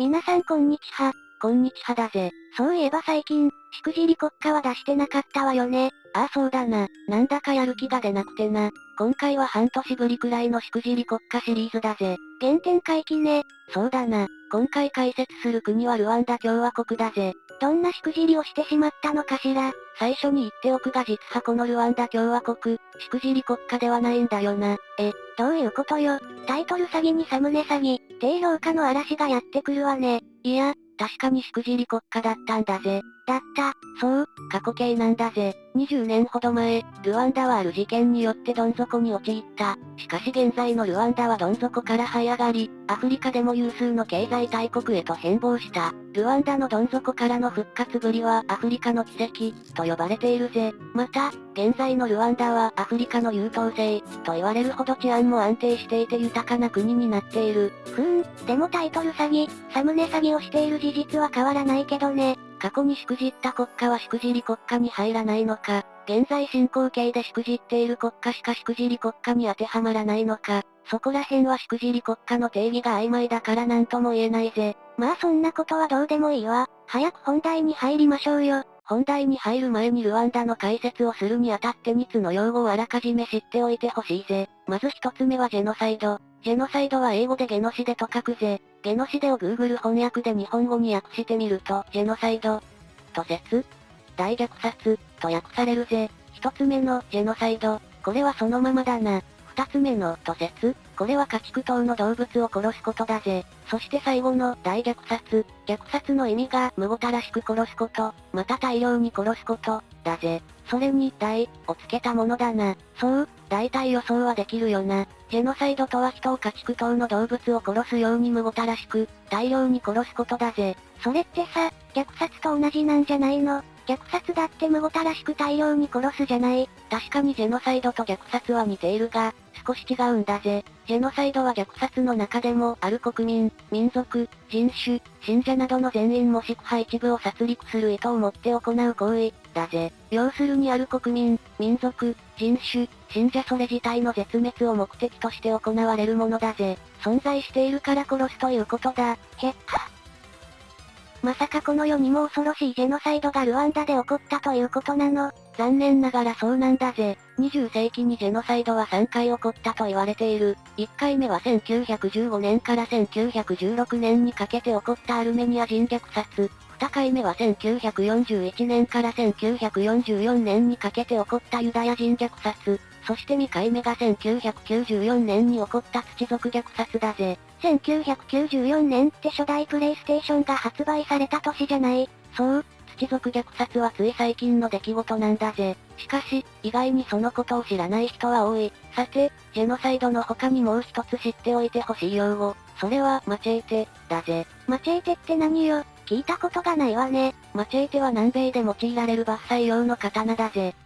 皆さんこんにちは。こんにちはだぜ。そういえば最近、しくじり国家は出してなかったわよね。ああそうだな。なんだかやる気が出なくてな。今回は半年ぶりくらいのしくじり国家シリーズだぜ。原点回帰ね。そうだな。今回解説する国はルワンダ共和国だぜ。どんなしくじりをしてしまったのかしら。最初に言っておくが実はこのルワンダ共和国、しくじり国家ではないんだよな。え、どういうことよ。タイトル詐欺にサムネ詐欺、低評価の嵐がやってくるわね。いや、確かにしくじり国家だったんだぜ。だった。そう、過去形なんだぜ。20年ほど前、ルワンダはある事件によってどん底に陥った。しかし現在のルワンダはどん底から這い上がり、アフリカでも有数の経済大国へと変貌した。ルワンダのどん底からの復活ぶりはアフリカの奇跡、と呼ばれているぜ。また、現在のルワンダはアフリカの優等生、と言われるほど治安も安定していて豊かな国になっている。ふーん、でもタイトル詐欺、サムネ詐欺をしている事実は変わらないけどね。過去にしくじった国家はしくじり国家に入らないのか、現在進行形でしくじっている国家しかしくじり国家に当てはまらないのか、そこら辺はしくじり国家の定義が曖昧だから何とも言えないぜ。まあそんなことはどうでもいいわ。早く本題に入りましょうよ。本題に入る前にルワンダの解説をするにあたって2つの用語をあらかじめ知っておいてほしいぜ。まず一つ目はジェノサイド。ジェノサイドは英語でゲノシデと書くぜ。ゲノシデを Google 翻訳で日本語に訳してみると、ジェノサイド、と説、大虐殺、と訳されるぜ。一つ目の、ジェノサイド、これはそのままだな。二つ目の、と説、これは家畜等の動物を殺すことだぜ。そして最後の、大虐殺、虐殺の意味が、無ごたらしく殺すこと、また大量に殺すこと、だぜ。それに、大、をつけたものだな。そう、大体予想はできるよな。ジェノサイドとは人を家畜等の動物を殺すように無ごたらしく、大量に殺すことだぜ。それってさ、虐殺と同じなんじゃないの？虐殺だって無ごたらしく大量に殺すじゃない。確かにジェノサイドと虐殺は似ているが、少し違うんだぜ。ジェノサイドは虐殺の中でも、ある国民、民族、人種、信者などの全員もしくは一部を殺戮する意図を持って行う行為、だぜ。要するにある国民、民族、人種、信者それ自体の絶滅を目的として行われるものだぜ。存在しているから殺すということだ。へっは。まさかこの世にも恐ろしいジェノサイドがルワンダで起こったということなの残念ながらそうなんだぜ。20世紀にジェノサイドは3回起こったと言われている。1回目は1915年から1916年にかけて起こったアルメニア人虐殺。2回目は1941年から1944年にかけて起こったユダヤ人虐殺。そして2回目が1994年に起こった土族虐殺だぜ。1994年って初代プレイステーションが発売された年じゃないそう、土族虐殺はつい最近の出来事なんだぜ。しかし、意外にそのことを知らない人は多い。さて、ジェノサイドの他にもう一つ知っておいてほしい用語。それは、マチェーテ、だぜ。マチェーテって何よ？聞いたことがないわね。マチェーテは南米で用いられる伐採用の刀だぜ。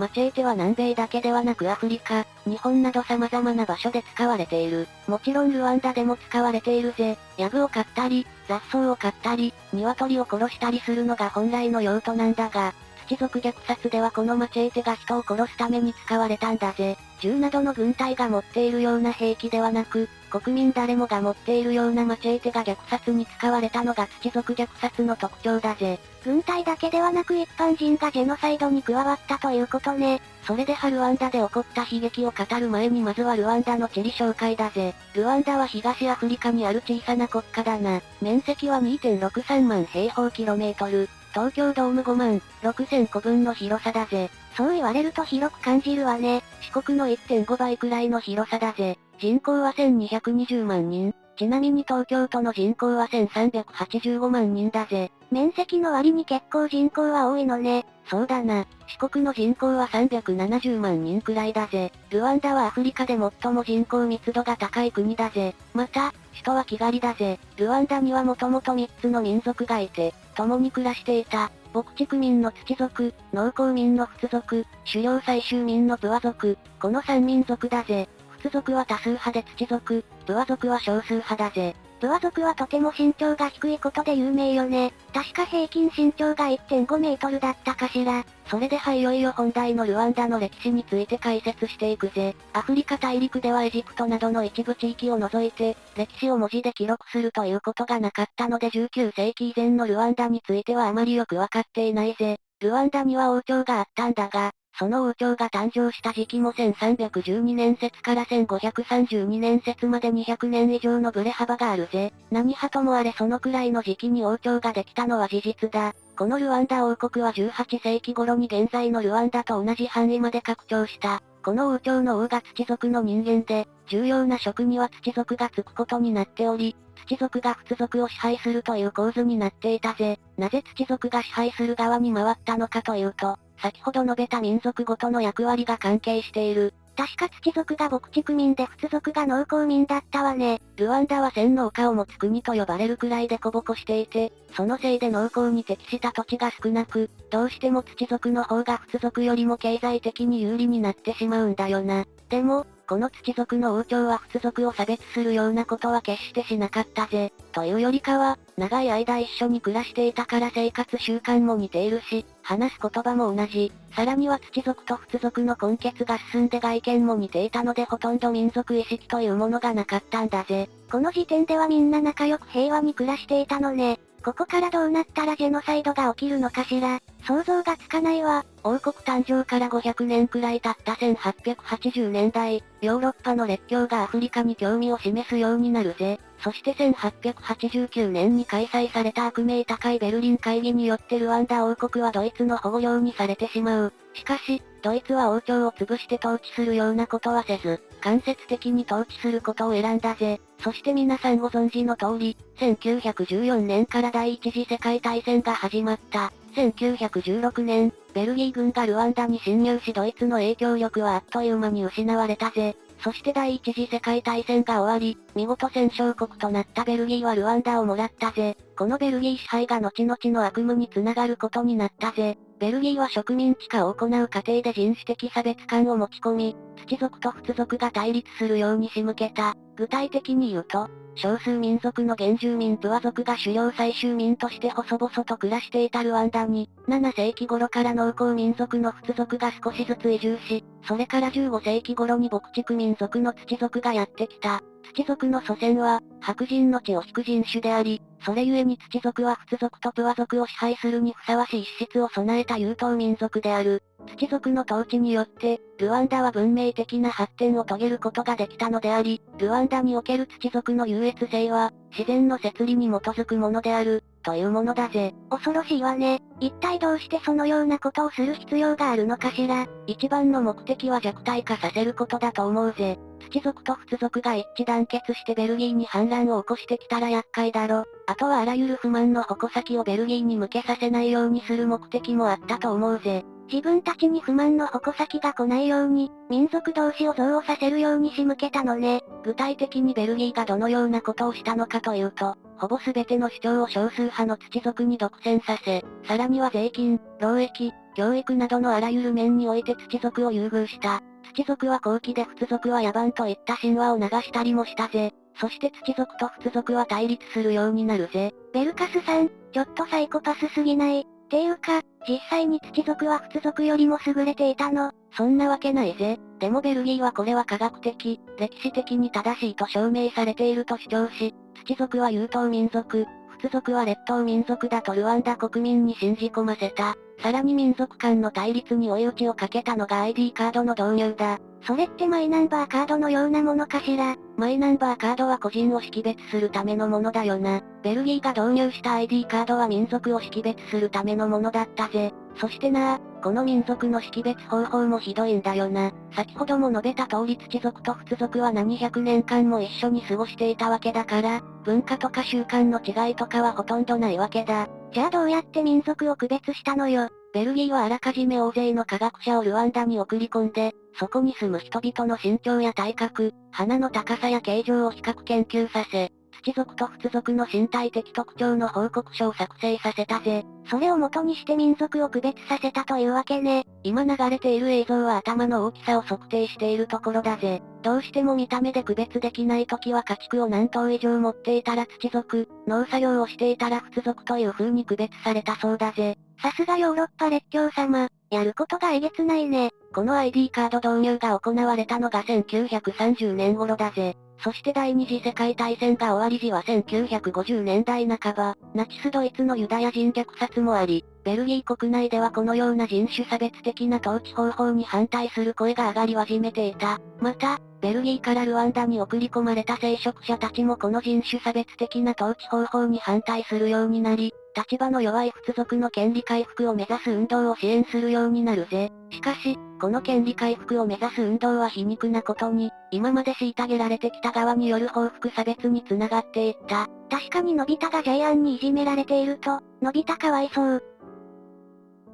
マチェーテは南米だけではなくアフリカ、日本など様々な場所で使われている。もちろんルワンダでも使われているぜ。ヤグを買ったり、雑草を買ったり、鶏を殺したりするのが本来の用途なんだが、土族虐殺ではこのマチェーテが人を殺すために使われたんだぜ。銃などの軍隊が持っているような兵器ではなく、国民誰もが持っているようなマチェーテが虐殺に使われたのが土族虐殺の特徴だぜ。軍隊だけではなく一般人がジェノサイドに加わったということね。それではルワンダで起こった悲劇を語る前にまずはルワンダの地理紹介だぜ。ルワンダは東アフリカにある小さな国家だな。面積は2.63万平方キロメートル。東京ドーム5万6千個分の広さだぜ。そう言われると広く感じるわね。四国の1.5倍くらいの広さだぜ。人口は1220万人。ちなみに東京都の人口は1385万人だぜ。面積の割に結構人口は多いのね。そうだな。四国の人口は370万人くらいだぜ。ルワンダはアフリカで最も人口密度が高い国だぜ。また、首都はキガリだぜ。ルワンダにはもともと3つの民族がいて、共に暮らしていた。牧畜民の土族、農耕民の仏族、狩猟採集民のプワ族、この三民族だぜ。仏族は多数派で土族、プワ族は少数派だぜ。プワ族はとても身長が低いことで有名よね。確か平均身長が1.5メートルだったかしら。それではいよいよ本題のルワンダの歴史について解説していくぜ。アフリカ大陸ではエジプトなどの一部地域を除いて、歴史を文字で記録するということがなかったので19世紀以前のルワンダについてはあまりよくわかっていないぜ。ルワンダには王朝があったんだが、その王朝が誕生した時期も1312年説から1532年説まで200年以上のブレ幅があるぜ。何派ともあれそのくらいの時期に王朝ができたのは事実だ。このルワンダ王国は18世紀頃に現在のルワンダと同じ範囲まで拡張した。この王朝の王が土族の人間で、重要な職には土族がつくことになっており、土族が仏族を支配するという構図になっていたぜ。なぜ土族が支配する側に回ったのかというと、先ほど述べた民族ごとの役割が関係している。確か土族が牧畜民で仏族が農耕民だったわね。ルワンダは千農家を持つ国と呼ばれるくらいでこぼこしていて、そのせいで農耕に適した土地が少なく、どうしても土族の方が仏族よりも経済的に有利になってしまうんだよな。でも、この土族の王朝は仏族を差別するようなことは決してしなかったぜ。というよりかは、長い間一緒に暮らしていたから生活習慣も似ているし、話す言葉も同じ。さらには土族と仏族の根血が進んで外見も似ていたのでほとんど民族意識というものがなかったんだぜ。この時点ではみんな仲良く平和に暮らしていたのね。ここからどうなったらジェノサイドが起きるのかしら。想像がつかないわ。王国誕生から500年くらい経った1880年代、ヨーロッパの列強がアフリカに興味を示すようになるぜ。そして1889年に開催された悪名高いベルリン会議によってルワンダ王国はドイツの保護領にされてしまう。しかし、ドイツは王朝を潰して統治するようなことはせず、間接的に統治することを選んだぜ。そして皆さんご存知の通り、1914年から第一次世界大戦が始まった。1916年、ベルギー軍がルワンダに侵入しドイツの影響力はあっという間に失われたぜ。そして第一次世界大戦が終わり、見事戦勝国となったベルギーはルワンダをもらったぜ。このベルギー支配が後々の悪夢につながることになったぜ。ベルギーは植民地化を行う過程で人種的差別感を持ち込み、土族と仏族が対立するように仕向けた。具体的に言うと、少数民族の原住民プワ族が狩猟採集民として細々と暮らしていたルワンダに、7世紀頃から農耕民族の仏族が少しずつ移住し、それから15世紀頃に牧畜民族の土族がやってきた。土族の祖先は、白人の血を引く人種であり、それゆえに土族は仏族とプワ族を支配するにふさわしい資質を備えた優等民族である。土族の統治によって、ルワンダは文明的な発展を遂げることができたのであり、ルワンダにおける土族の優越性は、自然の摂理に基づくものである、というものだぜ。恐ろしいわね。一体どうしてそのようなことをする必要があるのかしら。一番の目的は弱体化させることだと思うぜ。土族と仏族が一致団結してベルギーに反乱を起こしてきたら厄介だろ。あとはあらゆる不満の矛先をベルギーに向けさせないようにする目的もあったと思うぜ。自分たちに不満の矛先が来ないように、民族同士を憎悪させるように仕向けたのね。具体的にベルギーがどのようなことをしたのかというと、ほぼ全ての主張を少数派の土族に独占させ、さらには税金、労役、教育などのあらゆる面において土族を優遇した。土族は後期で仏族は野蛮といった神話を流したりもしたぜ。そして土族と仏族は対立するようになるぜ。ベルカスさん、ちょっとサイコパスすぎない？ていうか、実際に土族は仏族よりも優れていたのそんなわけないぜ。でもベルギーはこれは科学的、歴史的に正しいと証明されていると主張し、土族は優等民族、仏族は列島民族だとルワンダ国民に信じ込ませた。さらに民族間の対立に追い打ちをかけたのが ID カードの導入だ。それってマイナンバーカードのようなものかしら？マイナンバーカードは個人を識別するためのものだよな。ベルギーが導入した ID カードは民族を識別するためのものだったぜ。そしてなこの民族の識別方法もひどいんだよな。先ほども述べた通り土族と仏族は何百年間も一緒に過ごしていたわけだから、文化とか習慣の違いとかはほとんどないわけだ。じゃあどうやって民族を区別したのよ。ベルギーはあらかじめ大勢の科学者をルワンダに送り込んで、そこに住む人々の身長や体格、鼻の高さや形状を比較研究させ、土族と仏族の身体的特徴の報告書を作成させたぜ。それを元にして民族を区別させたというわけね。今流れている映像は頭の大きさを測定しているところだぜ。どうしても見た目で区別できない時は家畜を何頭以上持っていたら土族、農作業をしていたら仏族という風に区別されたそうだぜ。さすがヨーロッパ列強様、やることがえげつないね。この ID カード導入が行われたのが1930年頃だぜ。そして第二次世界大戦が終わり時は1950年代半ば、ナチスドイツのユダヤ人虐殺もあり、ベルギー国内ではこのような人種差別的な統治方法に反対する声が上がり始めていた。また、ベルギーからルワンダに送り込まれた聖職者たちもこの人種差別的な統治方法に反対するようになり、立場の弱い仏族の権利回復を目指す運動を支援するようになるぜ。しかし、この権利回復を目指す運動は皮肉なことに、今まで虐げられてきた側による報復差別に繋がっていった。確かにのび太がジャイアンにいじめられていると、のび太かわいそう。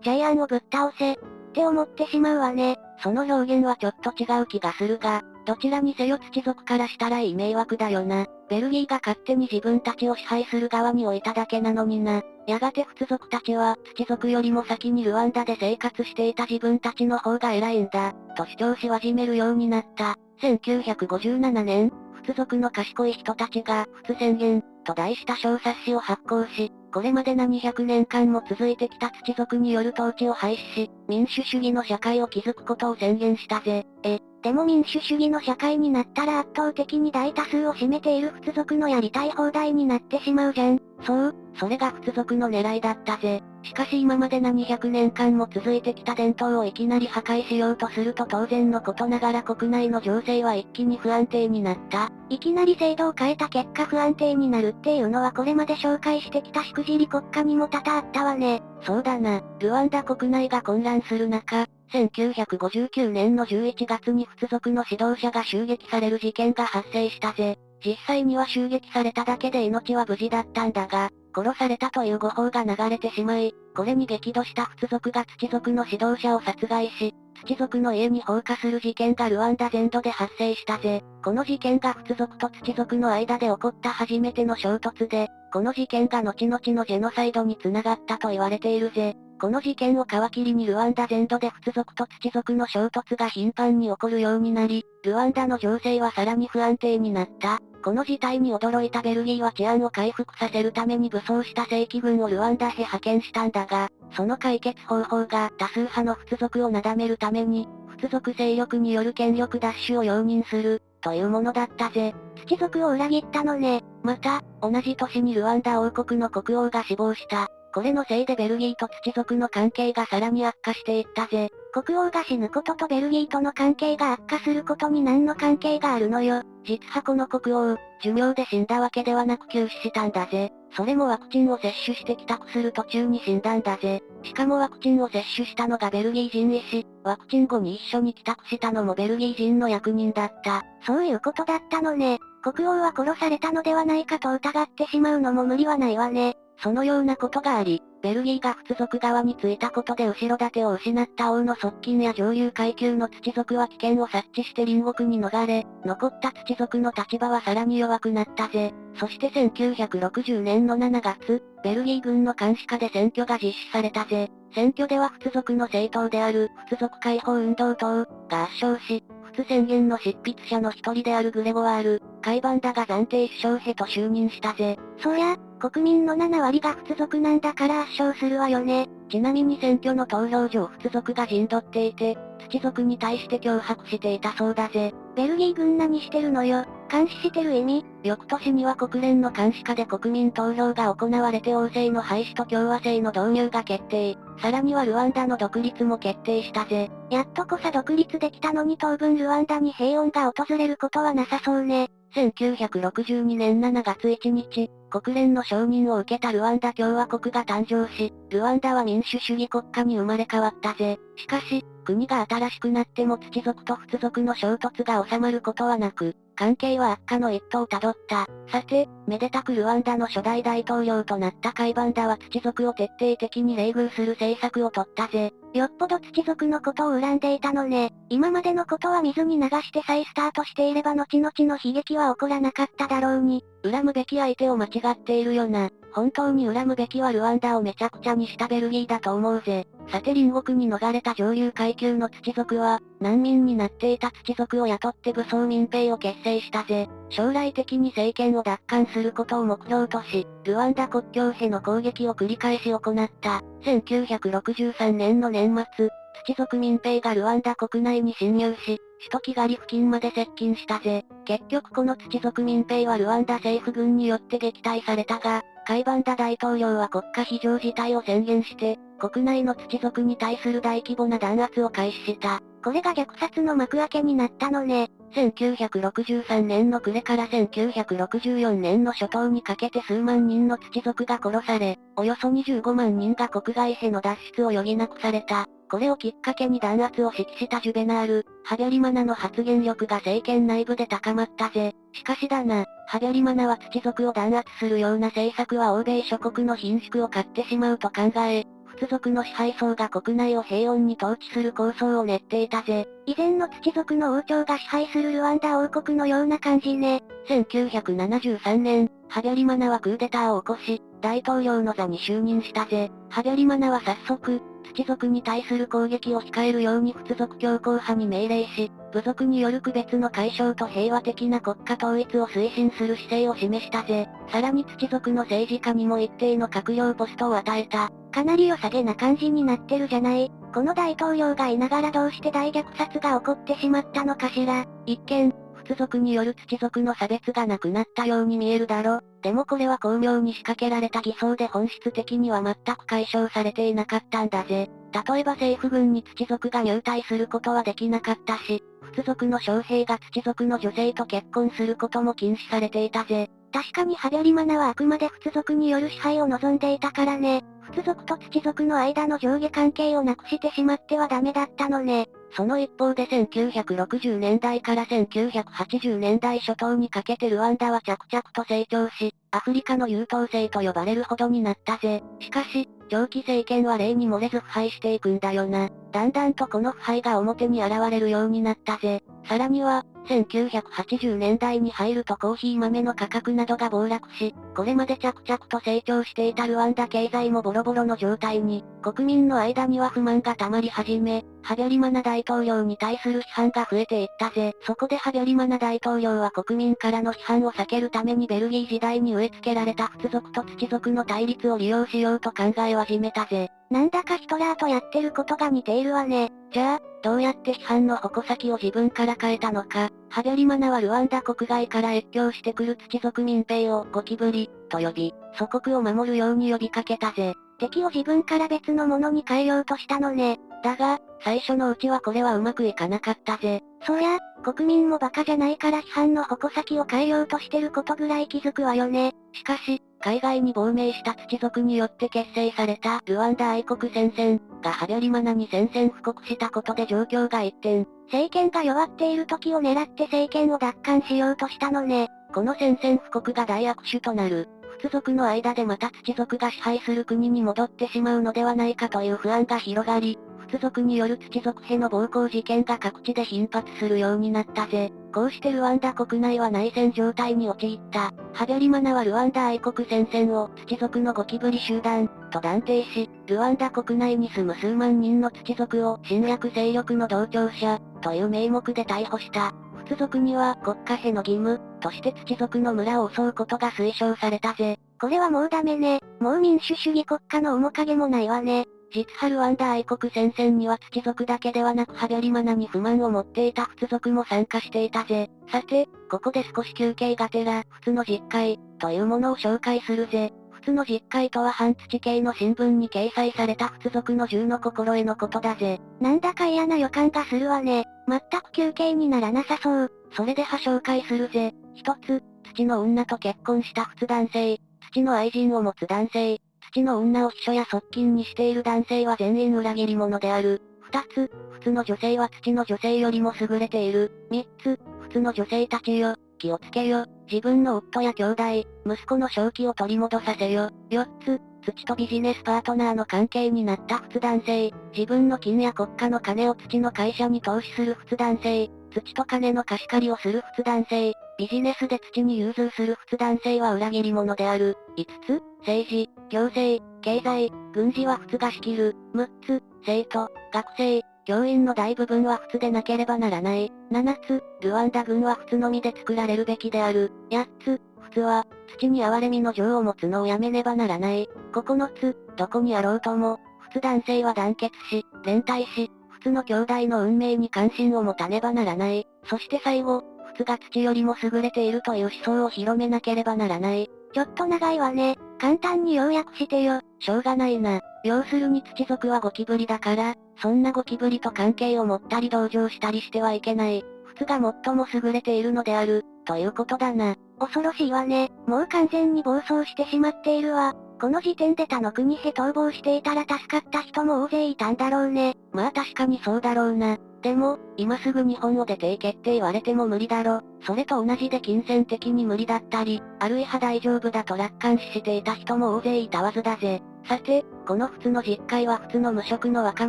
ジャイアンをぶっ倒せ、って思ってしまうわね。その表現はちょっと違う気がするが、どちらにせよ土族からしたらいい迷惑だよな。ベルギーが勝手に自分たちを支配する側に置いただけなのにな。やがて仏族たちは、土族よりも先にルワンダで生活していた自分たちの方が偉いんだ、と主張し始めるようになった。1957年、仏族の賢い人たちが、仏宣言、と題した小冊子を発行し、これまで何百年間も続いてきた土族による統治を廃止し、民主主義の社会を築くことを宣言したぜ。え、でも民主主義の社会になったら圧倒的に大多数を占めている仏族のやりたい放題になってしまうじゃん。そう、それが仏族の狙いだったぜ。しかし今まで何百年間も続いてきた伝統をいきなり破壊しようとすると当然のことながら国内の情勢は一気に不安定になった。いきなり制度を変えた結果不安定になるっていうのはこれまで紹介してきたしくじり国家にも多々あったわね。そうだな、ルワンダ国内が混乱する中、1959年の11月に仏族の指導者が襲撃される事件が発生したぜ。実際には襲撃されただけで命は無事だったんだが、殺されたという誤報が流れてしまい、これに激怒した仏族が土族の指導者を殺害し、土族の家に放火する事件がルワンダ全土で発生したぜ。この事件が仏族と土族の間で起こった初めての衝突で、この事件が後々のジェノサイドに繋がったと言われているぜ。この事件を皮切りにルワンダ全土で仏族と土族の衝突が頻繁に起こるようになり、ルワンダの情勢はさらに不安定になった。この事態に驚いたベルギーは治安を回復させるために武装した正規軍をルワンダへ派遣したんだが、その解決方法が多数派の仏族をなだめるために、仏族勢力による権力奪取を容認する、というものだったぜ。土族を裏切ったのね。また、同じ年にルワンダ王国の国王が死亡した。これのせいでベルギーと土族の関係がさらに悪化していったぜ。国王が死ぬこととベルギーとの関係が悪化することに何の関係があるのよ。実はこの国王、寿命で死んだわけではなく急死したんだぜ。それもワクチンを接種して帰宅する途中に死んだんだぜ。しかもワクチンを接種したのがベルギー人医師、ワクチン後に一緒に帰宅したのもベルギー人の役人だった。そういうことだったのね。国王は殺されたのではないかと疑ってしまうのも無理はないわね。そのようなことがあり、ベルギーが仏族側についたことで後ろ盾を失った王の側近や上流階級の土族は危険を察知して隣国に逃れ、残った土族の立場はさらに弱くなったぜ。そして1960年の7月、ベルギー軍の監視下で選挙が実施されたぜ。選挙では仏族の政党である、仏族解放運動党が圧勝し、仏宣言の執筆者の一人であるグレゴワール、カイバンダが暫定首相へと就任したぜ。そりゃ、国民の7割が仏族なんだから圧勝するわよね。ちなみに選挙の投票上仏族が陣取っていて、土族に対して脅迫していたそうだぜ。ベルギー軍何してるのよ。監視してる意味翌年には国連の監視下で国民投票が行われて王政の廃止と共和制の導入が決定。さらにはルワンダの独立も決定したぜ。やっとこさ独立できたのに当分ルワンダに平穏が訪れることはなさそうね。1962年7月1日、国連の承認を受けたルワンダ共和国が誕生し、ルワンダは民主主義国家に生まれ変わったぜ。しかし、国が新しくなっても土族と仏族の衝突が収まることはなく、関係は悪化の一途をたどった。さて、めでたくルワンダの初代大統領となったカイバンダは土族を徹底的に冷遇する政策を取ったぜ。よっぽど土族のことを恨んでいたのね。今までのことは水に流して再スタートしていれば後々の悲劇は起こらなかっただろうに。恨むべき相手を間違っているよな。本当に恨むべきはルワンダをめちゃくちゃにしたベルギーだと思うぜ。さて隣国に逃れた上流階級の土族は、難民になっていた土族を雇って武装民兵を結成したぜ。将来的に政権を奪還することを目標とし、ルワンダ国境への攻撃を繰り返し行った。1963年の年末、土族民兵がルワンダ国内に侵入し、首都キガリ付近まで接近したぜ。結局この土族民兵はルワンダ政府軍によって撃退されたが、カイバンダ大統領は国家非常事態を宣言して、国内の土族に対する大規模な弾圧を開始した。これが虐殺の幕開けになったのね。1963年の暮れから1964年の初頭にかけて数万人の土族が殺され、およそ25万人が国外への脱出を余儀なくされた。これをきっかけに弾圧を指揮したジュベナール、ハビャリマナの発言力が政権内部で高まったぜ。しかしだな、ハビャリマナは土族を弾圧するような政策は欧米諸国の貧縮を買ってしまうと考え、仏族の支配層が国内を平穏に統治する構想を練っていたぜ。以前の土族の王朝が支配するルワンダ王国のような感じね。1973年、ハビャリマナはクーデターを起こし、大統領の座に就任したぜ。ハビャリマナは早速、土族に対する攻撃を控えるように仏族強硬派に命令し、部族による区別の解消と平和的な国家統一を推進する姿勢を示したぜ。さらに土族の政治家にも一定の閣僚ポストを与えた。かなり良さげな感じになってるじゃない。この大統領がいながらどうして大虐殺が起こってしまったのかしら。一見、仏族による土族の差別がなくなったように見えるだろ。でもこれは巧妙に仕掛けられた偽装で本質的には全く解消されていなかったんだぜ。例えば政府軍に土族が入隊することはできなかったし、仏族の将兵が土族の女性と結婚することも禁止されていたぜ。確かにハビャリマナはあくまで仏族による支配を望んでいたからね。仏族と土族の間の上下関係をなくしてしまってはダメだったのね。その一方で1960年代から1980年代初頭にかけてルワンダは着々と成長し、アフリカの優等生と呼ばれるほどになったぜ。しかし、長期政権は例に漏れず腐敗していくんだよな。だんだんとこの腐敗が表に現れるようになったぜ。さらには、1980年代に入るとコーヒー豆の価格などが暴落し、これまで着々と成長していたルワンダ経済もボロボロの状態に、国民の間には不満が溜まり始め、ハビャリマナ大統領に対する批判が増えていったぜ。そこでハビャリマナ大統領は国民からの批判を避けるためにベルギー時代に植え付けられた仏族と土族の対立を利用しようと考え始めたぜ。なんだかヒトラーとやってることが似ているわね。じゃあ、どうやって批判の矛先を自分から変えたのか。ハベリマナはルワンダ国外から越境してくる土族民兵をゴキブリ、と呼び、祖国を守るように呼びかけたぜ。敵を自分から別のものに変えようとしたのね。だが、最初のうちはこれはうまくいかなかったぜ。そりゃ、国民もバカじゃないから批判の矛先を変えようとしてることぐらい気づくわよね。しかし、海外に亡命した土族によって結成されたルワンダ愛国戦線がハビャリマナに宣戦布告したことで状況が一転。政権が弱っている時を狙って政権を奪還しようとしたのね。この宣戦布告が大悪手となる。仏族の間でまた土族が支配する国に戻ってしまうのではないかという不安が広がり、仏族による土族への暴行事件が各地で頻発するようになったぜ。こうしてルワンダ国内は内戦状態に陥った。ハビャリマナはルワンダ愛国戦線を土族のゴキブリ集団と断定し、ルワンダ国内に住む数万人の土族を侵略勢力の同調者という名目で逮捕した。仏族には国家への義務として土族の村を襲うことが推奨されたぜ。これはもうダメね。もう民主主義国家の面影もないわね。実ハルワンダ愛国戦線には土族だけではなくハビャリマナに不満を持っていた仏族も参加していたぜ。さて、ここで少し休憩がてら、仏の実会、というものを紹介するぜ。仏の実会とは半土系の新聞に掲載された仏族の銃の心得のことだぜ。なんだか嫌な予感がするわね。全く休憩にならなさそう。それでは紹介するぜ。一つ、土の女と結婚した仏男性。土の愛人を持つ男性。土の女を秘書や側近にしている男性は全員裏切り者である。二つ、普通の女性は土の女性よりも優れている。三つ、普通の女性たちよ。気をつけよ。自分の夫や兄弟、息子の正気を取り戻させよ。4つ、土とビジネスパートナーの関係になった普通男性、自分の金や国家の金を土の会社に投資する普通男性、土と金の貸し借りをする普通男性、ビジネスで土に融通する普通男性は裏切り者である。5つ、政治、行政、経済、軍事は普通が仕切る。6つ、生徒、学生、教員の大部分は普通でなければならない。7つ、ルワンダ軍は普通のみで作られるべきである。8つ、普通は、土に哀れみの情を持つのをやめねばならない。9つ、どこにあろうとも、普通男性は団結し、連帯し、普通の兄弟の運命に関心を持たねばならない。そして最後、が土よりも優れているという思想を広めなければならない。ちょっと長いわね。簡単に要約してよ。しょうがないな。要するに土族はゴキブリだから、そんなゴキブリと関係を持ったり同情したりしてはいけない。普通が最も優れているのである、ということだな。恐ろしいわね。もう完全に暴走してしまっているわ。この時点で他の国へ逃亡していたら助かった人も大勢いたんだろうね。まあ確かにそうだろうな。でも、今すぐ日本を出ていけって言われても無理だろ。それと同じで金銭的に無理だったり、あるいは大丈夫だと楽観視していた人も大勢いたはずだぜ。さて、この普通の実会は普通の無職の若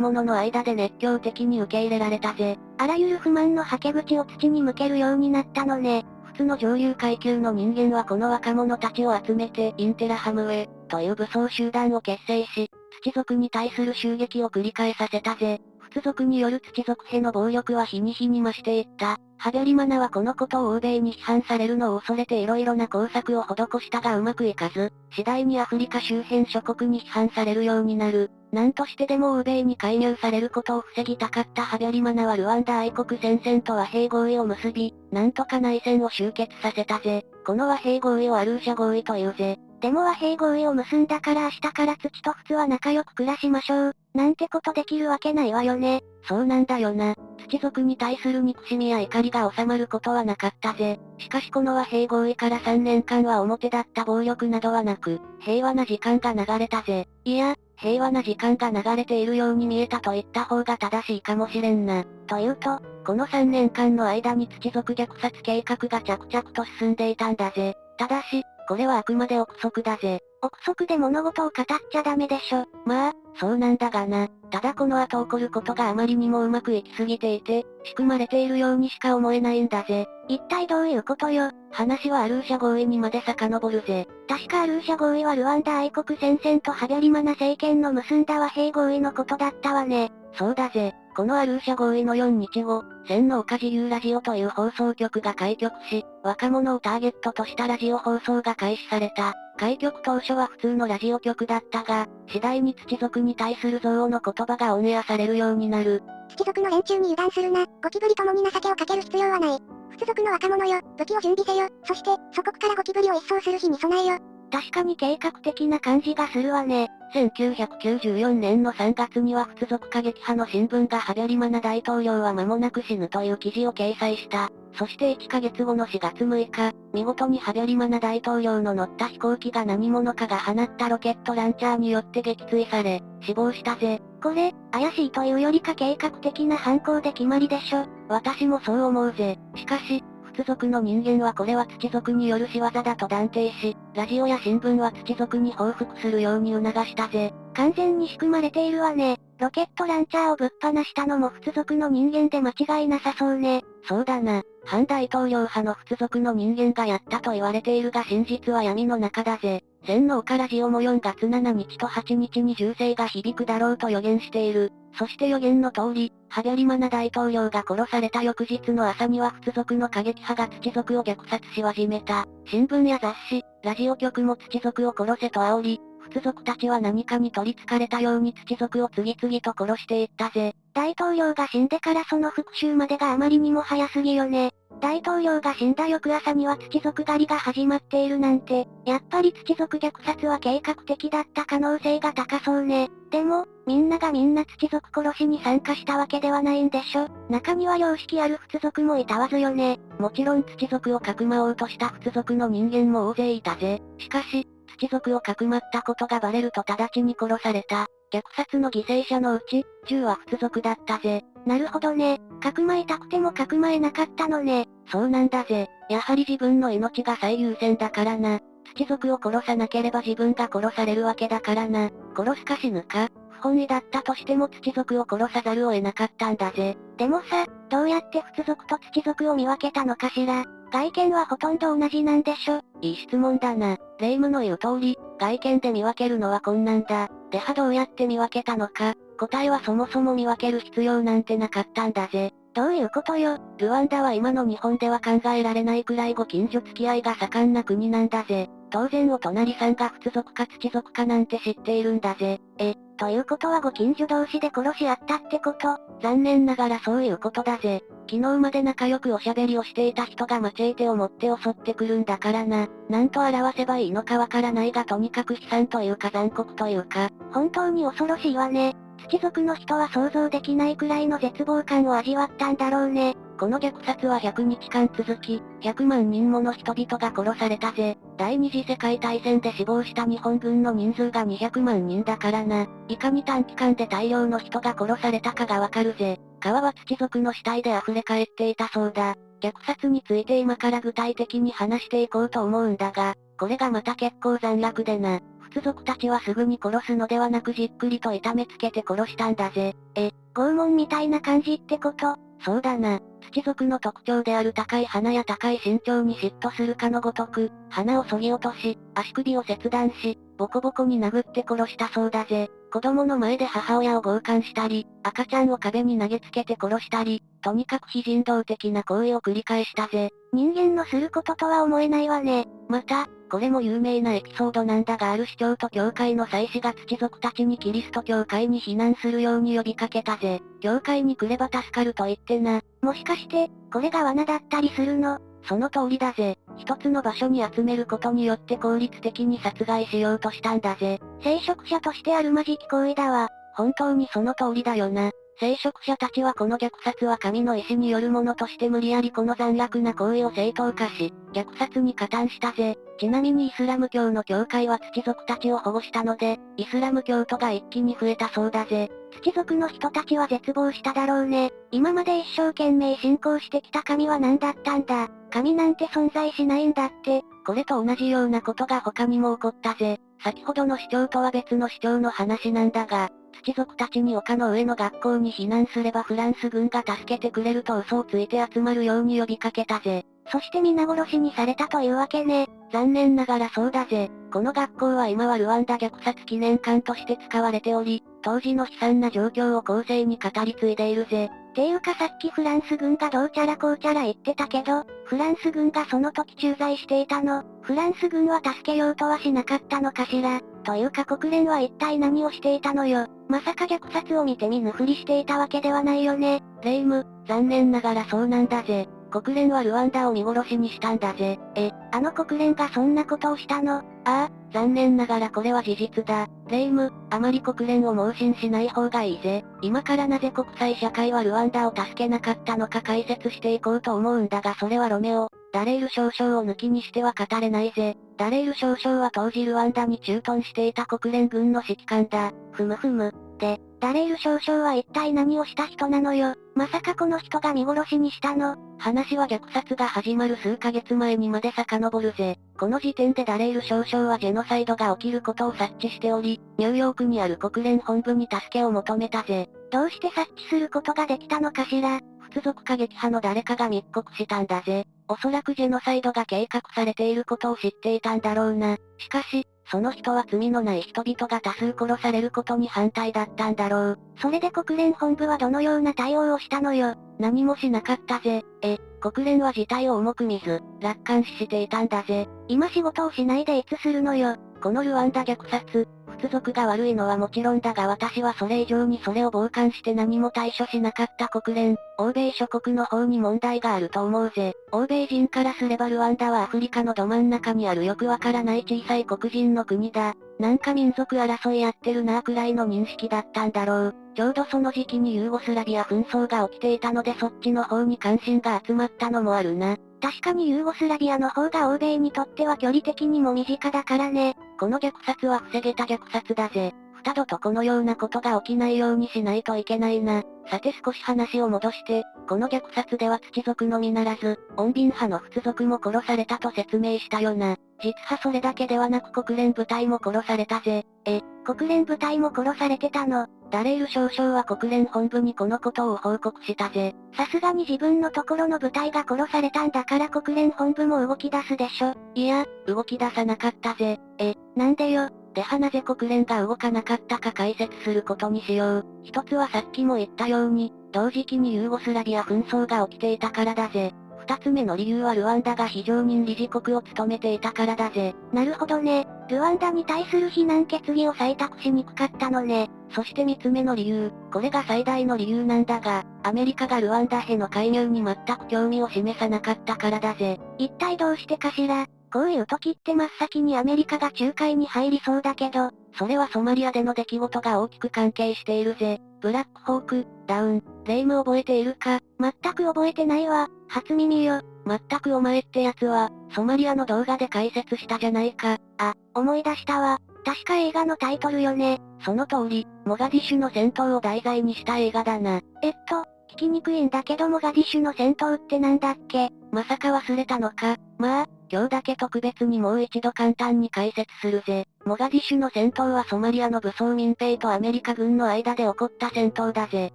者の間で熱狂的に受け入れられたぜ。あらゆる不満のはけ口を土に向けるようになったのね。普通の上流階級の人間はこの若者たちを集めてインテラハムウェイという武装集団を結成し、土族に対する襲撃を繰り返させたぜ。仏族による土族への暴力は日に日に増していった。ハベリマナはこのことを欧米に批判されるのを恐れて色々な工作を施したがうまくいかず、次第にアフリカ周辺諸国に批判されるようになる。何としてでも欧米に介入されることを防ぎたかったハベリマナはルワンダ愛国戦線と和平合意を結び、なんとか内戦を終結させたぜ。この和平合意をアルーシャ合意というぜ。でも和平合意を結んだから明日から土と普通は仲良く暮らしましょう。なんてことできるわけないわよね。そうなんだよな。土族に対する憎しみや怒りが収まることはなかったぜ。しかしこの和平合意から3年間は表だった暴力などはなく、平和な時間が流れたぜ。いや、平和な時間が流れているように見えたと言った方が正しいかもしれんな。というと、この3年間の間に土族虐殺計画が着々と進んでいたんだぜ。ただし、これはあくまで憶測だぜ。憶測で物事を語っちゃダメでしょ。まあ、そうなんだがな。ただこの後起こることがあまりにもうまくいきすぎていて、仕組まれているようにしか思えないんだぜ。一体どういうことよ。話はアルーシャ合意にまで遡るぜ。確かアルーシャ合意はルワンダ愛国戦線とハビャリマナ政権の結んだ和平合意のことだったわね。そうだぜ。このアルーシャ合意の4日後、千の岡自由ラジオという放送局が開局し、若者をターゲットとしたラジオ放送が開始された。開局当初は普通のラジオ局だったが、次第に土族に対する憎悪の言葉がオンエアされるようになる。土族の連中に油断するな、ゴキブリともに情けをかける必要はない。普通族の若者よ、武器を準備せよ、そして、祖国からゴキブリを一掃する日に備えよ。確かに計画的な感じがするわね。1994年の3月には仏族過激派の新聞がハベリマナ大統領は間もなく死ぬという記事を掲載した。そして1ヶ月後の4月6日、見事にハベリマナ大統領の乗った飛行機が何者かが放ったロケットランチャーによって撃墜され、死亡したぜ。これ、怪しいというよりか計画的な犯行で決まりでしょ。私もそう思うぜ。しかし、仏族の人間はこれは土族による仕業だと断定し、ラジオや新聞は土族に報復するように促したぜ。完全に仕組まれているわね。ロケットランチャーをぶっ放したのも仏族の人間で間違いなさそうね。そうだな。反大統領派の仏族の人間がやったと言われているが真実は闇の中だぜ。千の岡ラジオも4月7日と8日に銃声が響くだろうと予言している。そして予言の通り、ハギャリマナ大統領が殺された翌日の朝には仏族の過激派が土族を虐殺し始めた。新聞や雑誌、ラジオ局も土族を殺せと煽り、仏族たちは何かに取り憑かれたように土族を次々と殺していったぜ。大統領が死んでからその復讐までがあまりにも早すぎよね。大統領が死んだ翌朝には土族狩りが始まっているなんて、やっぱり土族虐殺は計画的だった可能性が高そうね。でも、みんながみんな土族殺しに参加したわけではないんでしょ中には良識ある仏族もいたわずよね。もちろん土族をかくまおうとした仏族の人間も大勢いたぜ。しかし、一族をかくまったことがバレると直ちに殺された。虐殺の犠牲者のうち、10は仏族だったぜ。なるほどね。かくまいたくてもかくまえなかったのね。そうなんだぜ。やはり自分の命が最優先だからな。土族を殺さなければ自分が殺されるわけだからな。殺すか死ぬか？本意だったとしても土族を殺さざるを得なかったんだぜ。でもさ、どうやって仏族と土族を見分けたのかしら。外見はほとんど同じなんでしょいい質問だな。霊夢の言う通り、外見で見分けるのは困難だ。ではどうやって見分けたのか。答えはそもそも見分ける必要なんてなかったんだぜ。どういうことよ。ルワンダは今の日本では考えられないくらいご近所付き合いが盛んな国なんだぜ。当然お隣さんが仏族か土族かなんて知っているんだぜ。え、ということはご近所同士で殺し合ったってこと残念ながらそういうことだぜ。昨日まで仲良くおしゃべりをしていた人がマチェーテを持って襲ってくるんだからな。なんと表せばいいのかわからないがとにかく悲惨というか残酷というか。本当に恐ろしいわね。土族の人は想像できないくらいの絶望感を味わったんだろうね。この虐殺は100日間続き、100万人もの人々が殺されたぜ。第二次世界大戦で死亡した日本軍の人数が200万人だからな。いかに短期間で大量の人が殺されたかがわかるぜ。川は土族の死体で溢れ返っていたそうだ。虐殺について今から具体的に話していこうと思うんだが、これがまた結構残虐でな。仏族たちはすぐに殺すのではなくじっくりと痛めつけて殺したんだぜ。え、拷問みたいな感じってこと？そうだな。土族の特徴である高い鼻や高い身長に嫉妬するかのごとく、鼻を削ぎ落とし、足首を切断し、ボコボコに殴って殺したそうだぜ。子供の前で母親を強姦したり、赤ちゃんを壁に投げつけて殺したり、とにかく非人道的な行為を繰り返したぜ。人間のすることとは思えないわね。また、これも有名なエピソードなんだがある市長と教会の祭司が土族たちにキリスト教会に避難するように呼びかけたぜ。教会に来れば助かると言ってな。もしかして、これが罠だったりするの？その通りだぜ。一つの場所に集めることによって効率的に殺害しようとしたんだぜ。聖職者としてあるまじき行為だわ。本当にその通りだよな。聖職者たちはこの虐殺は神の意志によるものとして無理やりこの残虐な行為を正当化し、虐殺に加担したぜ。ちなみにイスラム教の教会は土族たちを保護したので、イスラム教徒が一気に増えたそうだぜ。土族の人たちは絶望しただろうね。今まで一生懸命信仰してきた神は何だったんだ。神なんて存在しないんだって。これと同じようなことが他にも起こったぜ。先ほどの主張とは別の主張の話なんだが、土族たちに丘の上の学校に避難すればフランス軍が助けてくれると嘘をついて集まるように呼びかけたぜ。そして皆殺しにされたというわけね。残念ながらそうだぜ。この学校は今はルワンダ虐殺記念館として使われており、当時の悲惨な状況を後世に語り継いでいるぜ。ていうかさっきフランス軍がどうちゃらこうちゃら言ってたけど、フランス軍がその時駐在していたの。フランス軍は助けようとはしなかったのかしら。というか国連は一体何をしていたのよ。まさか虐殺を見て見ぬふりしていたわけではないよね。レイム、残念ながらそうなんだぜ。国連はルワンダを見殺しにしたんだぜ。え、あの国連がそんなことをしたの？ああ、残念ながらこれは事実だ。レイム、あまり国連を盲信しない方がいいぜ。今からなぜ国際社会はルワンダを助けなかったのか解説していこうと思うんだがそれはロメオ、ダレイル少将を抜きにしては語れないぜ。ダレイル少将は当時ルワンダに駐屯していた国連軍の指揮官だ。ふむふむ。で、ダレイル少将は一体何をした人なのよ。まさかこの人が見殺しにしたの話は虐殺が始まる数ヶ月前にまで遡るぜ。この時点でダレイル少将はジェノサイドが起きることを察知しており、ニューヨークにある国連本部に助けを求めたぜ。どうして察知することができたのかしら仏族過激派の誰かが密告したんだぜ。おそらくジェノサイドが計画されていることを知っていたんだろうな。しかし、その人は罪のない人々が多数殺されることに反対だったんだろう。それで国連本部はどのような対応をしたのよ。何もしなかったぜ。え、国連は事態を重く見ず、楽観視していたんだぜ。今仕事をしないでいつするのよ。このルワンダ虐殺、仏族が悪いのはもちろんだが私はそれ以上にそれを傍観して何も対処しなかった国連、欧米諸国の方に問題があると思うぜ。欧米人からすればルワンダはアフリカのど真ん中にあるよくわからない小さい黒人の国だ。なんか民族争いやってるなぁくらいの認識だったんだろう。ちょうどその時期にユーゴスラビア紛争が起きていたのでそっちの方に関心が集まったのもあるな。確かにユーゴスラビアの方が欧米にとっては距離的にも身近だからね。この虐殺は防げた虐殺だぜ。二度とこのようなことが起きないようにしないといけないな。さて少し話を戻して、この虐殺では土族のみならず、穏便派の仏族も殺されたと説明したよな。実はそれだけではなく国連部隊も殺されたぜ。え、国連部隊も殺されてたの？ダレール少将は国連本部にこのことを報告したぜ。さすがに自分のところの部隊が殺されたんだから国連本部も動き出すでしょ。いや、動き出さなかったぜ。え、なんでよ。ではなぜ国連が動かなかったか解説することにしよう。一つはさっきも言ったように、同時期にユーゴスラビア紛争が起きていたからだぜ。二つ目の理由はルワンダが非常任理事国を務めていたからだぜ。なるほどね。ルワンダに対する非難決議を採択しにくかったのね。そして三つ目の理由、これが最大の理由なんだが、アメリカがルワンダへの介入に全く興味を示さなかったからだぜ。一体どうしてかしら？こういう時って真っ先にアメリカが仲介に入りそうだけど、それはソマリアでの出来事が大きく関係しているぜ。ブラックホーク・ダウン、霊夢覚えているか？全く覚えてないわ。初耳よ。全くお前ってやつは、ソマリアの動画で解説したじゃないか。あ、思い出したわ。確か映画のタイトルよね。その通り、モガディッシュの戦闘を題材にした映画だな。えっと、聞きにくいんだけどモガディッシュの戦闘ってなんだっけ？まさか忘れたのか。まあ、今日だけ特別にもう一度簡単に解説するぜ。モガディッシュの戦闘はソマリアの武装民兵とアメリカ軍の間で起こった戦闘だぜ。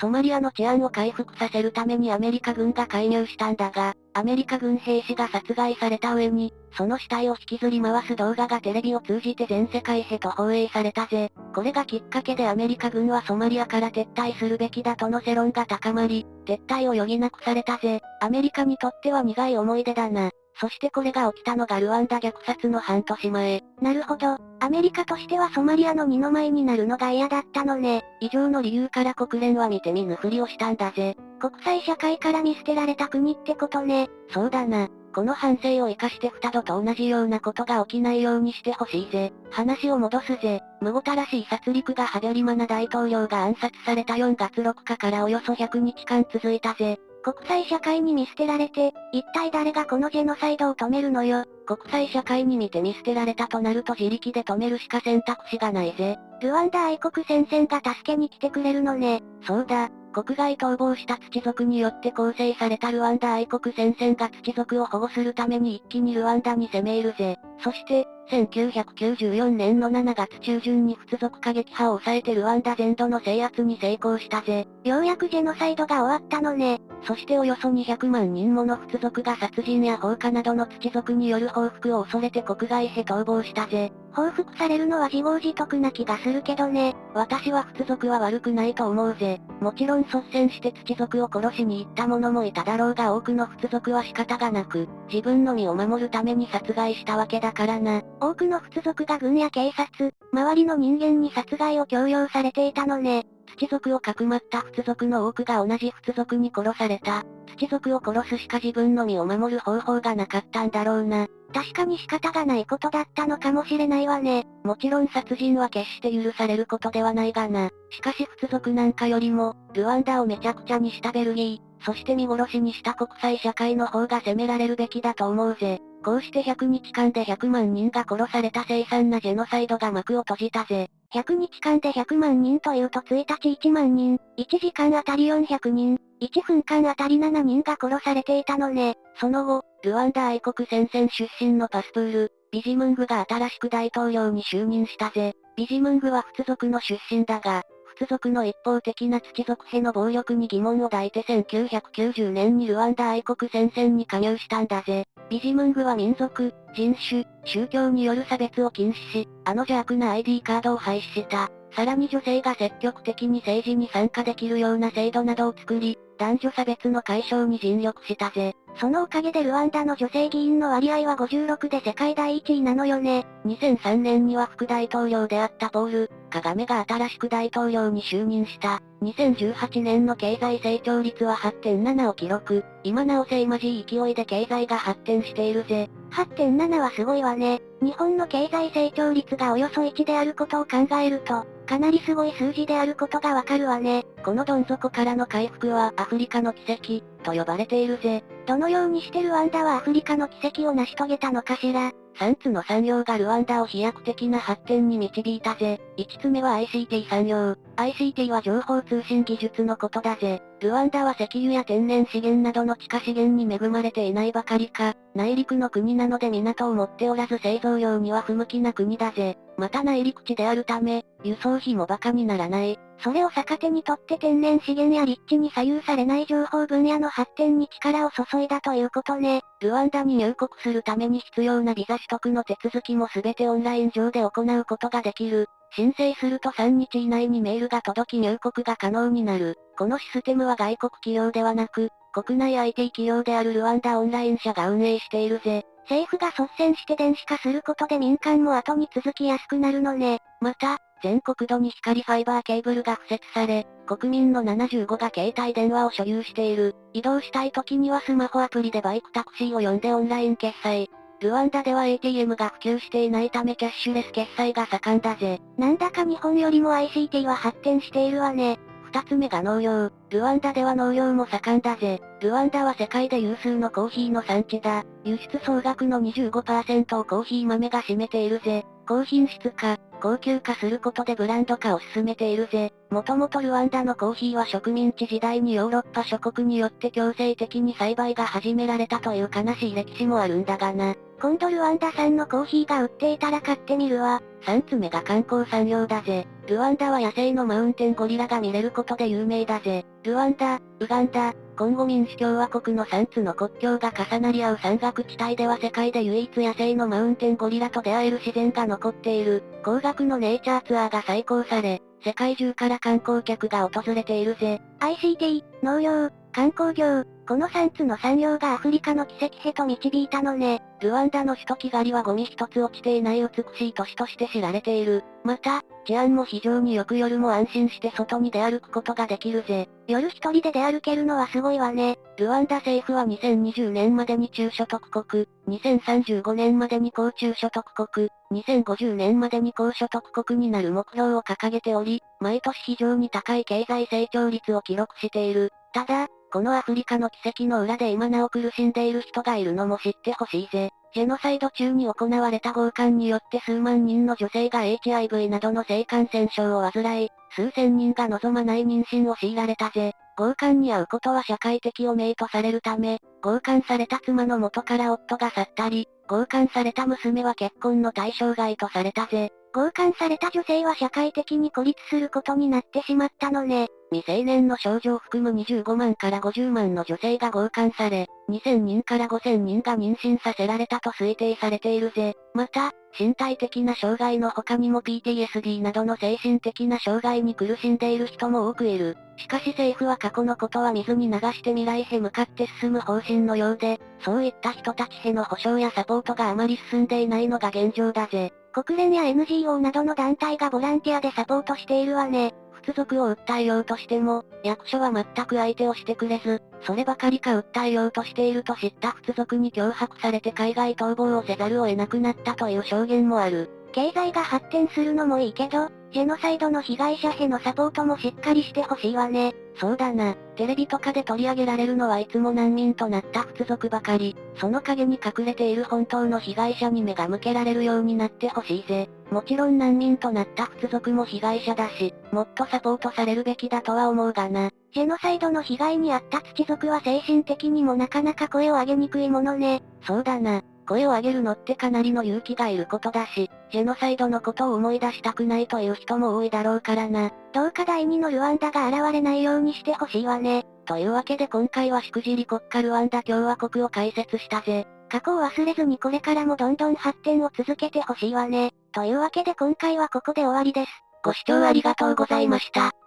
ソマリアの治安を回復させるためにアメリカ軍が介入したんだが、アメリカ軍兵士が殺害された上に、その死体を引きずり回す動画がテレビを通じて全世界へと放映されたぜ。これがきっかけでアメリカ軍はソマリアから撤退するべきだとの世論が高まり、撤退を余儀なくされたぜ。アメリカにとっては苦い思い出だな。そしてこれが起きたのがルワンダ虐殺の半年前。なるほど。アメリカとしてはソマリアの二の舞になるのが嫌だったのね。以上の理由から国連は見て見ぬふりをしたんだぜ。国際社会から見捨てられた国ってことね。そうだな。この反省を生かして二度と同じようなことが起きないようにしてほしいぜ。話を戻すぜ。むごたらしい殺戮がハベリマナ大統領が暗殺された4月6日からおよそ100日間続いたぜ。国際社会に見捨てられて、一体誰がこのジェノサイドを止めるのよ。国際社会に見て見捨てられたとなると自力で止めるしか選択肢がないぜ。ルワンダ愛国戦線が助けに来てくれるのね。そうだ。国外逃亡した土族によって構成されたルワンダ愛国戦線が土族を保護するために一気にルワンダに攻め入るぜ。そして、1994年の7月中旬に仏族過激派を抑えてルワンダ全土の制圧に成功したぜ。ようやくジェノサイドが終わったのね。そしておよそ200万人もの仏族が殺人や放火などの土族による報復を恐れて国外へ逃亡したぜ。報復されるのは自業自得な気がするけどね。私は仏族は悪くないと思うぜ。もちろん率先して土族を殺しに行った者もいただろうが多くの仏族は仕方がなく、自分の身を守るために殺害したわけだからな。多くの仏族が軍や警察、周りの人間に殺害を強要されていたのね。土族をかくまった仏族の多くが同じ仏族に殺された。土族を殺すしか自分の身を守る方法がなかったんだろうな。確かに仕方がないことだったのかもしれないわね。もちろん殺人は決して許されることではないがな。しかし仏族なんかよりも、ルワンダをめちゃくちゃにしたベルギー、そして見殺しにした国際社会の方が責められるべきだと思うぜ。こうして100日間で100万人が殺された凄惨なジェノサイドが幕を閉じたぜ。100日間で100万人というと1日1万人、1時間あたり400人、1分間あたり7人が殺されていたのね。その後、ルワンダ愛国戦線出身のパスプール、ビジムングが新しく大統領に就任したぜ。ビジムングは仏族の出身だが、族の一方的な土族への暴力に疑問を抱いて1990年にルワンダ愛国戦線に加入したんだぜ。ビジムングは民族、人種、宗教による差別を禁止し、あの邪悪な ID カードを廃止した。さらに女性が積極的に政治に参加できるような制度などを作り、男女差別の解消に尽力したぜ。そのおかげでルワンダの女性議員の割合は56で世界第1位なのよね。2003年には副大統領であったポール、カガメが新しく大統領に就任した。2018年の経済成長率は8.7を記録。今なおせいまじい勢いで経済が発展しているぜ。8.7はすごいわね。日本の経済成長率がおよそ1であることを考えると、かなりすごい数字であることがわかるわね。このどん底からの回復はアフリカの奇跡、と呼ばれているぜ。どのようにしてルワンダはアフリカの奇跡を成し遂げたのかしら。3つの産業がルワンダを飛躍的な発展に導いたぜ。5つ目は ICT 産業。ICT は情報通信技術のことだぜ。ルワンダは石油や天然資源などの地下資源に恵まれていないばかりか、内陸の国なので港を持っておらず製造業には不向きな国だぜ。また内陸地であるため、輸送費も馬鹿にならない。それを逆手にとって天然資源や立地に左右されない情報分野の発展に力を注いだということね。ルワンダに入国するために必要なビザ取得の手続きもすべてオンライン上で行うことができる。申請すると3日以内にメールが届き入国が可能になる。このシステムは外国企業ではなく、国内 IT 企業であるルワンダオンライン社が運営しているぜ。政府が率先して電子化することで民間も後に続きやすくなるのね。また、全国土に光ファイバーケーブルが敷設され、国民の75が携帯電話を所有している。移動したい時にはスマホアプリでバイクタクシーを呼んでオンライン決済。ルワンダでは ATM が普及していないためキャッシュレス決済が盛んだぜ。なんだか日本よりも ICT は発展しているわね。二つ目が農業。ルワンダでは農業も盛んだぜ。ルワンダは世界で有数のコーヒーの産地だ。輸出総額の25%をコーヒー豆が占めているぜ。高品質化、高級化することでブランド化を進めているぜ。もともとルワンダのコーヒーは植民地時代にヨーロッパ諸国によって強制的に栽培が始められたという悲しい歴史もあるんだがな。今度ルワンダ産のコーヒーが売っていたら買ってみるわ。3つ目が観光産業だぜ。ルワンダは野生のマウンテンゴリラが見れることで有名だぜ。ルワンダ、ウガンダ、コンゴ民主共和国の3つの国境が重なり合う山岳地帯では世界で唯一野生のマウンテンゴリラと出会える自然が残っている。高額のネイチャーツアーが再興され、世界中から観光客が訪れているぜ。ICT、農業、観光業、この3つの産業がアフリカの奇跡へと導いたのね。ルワンダの首都キガリはゴミ一つ落ちていない美しい都市として知られている。また、治安も非常によく夜も安心して外に出歩くことができるぜ。夜一人で出歩けるのはすごいわね。ルワンダ政府は2020年までに中所得国、2035年までに高中所得国、2050年までに高所得国になる目標を掲げており、毎年非常に高い経済成長率を記録している。ただ、このアフリカの奇跡の裏で今なお苦しんでいる人がいるのも知ってほしいぜ。ジェノサイド中に行われた強姦によって数万人の女性が HIV などの性感染症を患い、数千人が望まない妊娠を強いられたぜ。強姦に遭うことは社会的汚名とされるため、強姦された妻の元から夫が去ったり、強姦された娘は結婚の対象外とされたぜ。強姦された女性は社会的に孤立することになってしまったのね。未成年の少女を含む25万から50万の女性が強姦され、2000人から5000人が妊娠させられたと推定されているぜ。また、身体的な障害の他にも PTSD などの精神的な障害に苦しんでいる人も多くいる。しかし政府は過去のことは水に流して未来へ向かって進む方針のようで、そういった人たちへの保障やサポートがあまり進んでいないのが現状だぜ。国連や NGO などの団体がボランティアでサポートしているわね。屈族を訴えようとしても、役所は全く相手をしてくれず、そればかりか訴えようとしていると知った屈族に脅迫されて海外逃亡をせざるを得なくなったという証言もある。経済が発展するのもいいけど、ジェノサイドの被害者へのサポートもしっかりしてほしいわね。そうだな。テレビとかで取り上げられるのはいつも難民となった屈族ばかり。その陰に隠れている本当の被害者に目が向けられるようになってほしいぜ。もちろん難民となった屈族も被害者だし、もっとサポートされるべきだとは思うがな。ジェノサイドの被害に遭った土族は精神的にもなかなか声を上げにくいものね。そうだな。声を上げるのってかなりの勇気がいることだし、ジェノサイドのことを思い出したくないという人も多いだろうからな。どうか第二のルワンダが現れないようにしてほしいわね。というわけで今回はしくじり国家ルワンダ共和国を解説したぜ。過去を忘れずにこれからもどんどん発展を続けてほしいわね。というわけで今回はここで終わりです。ご視聴ありがとうございました。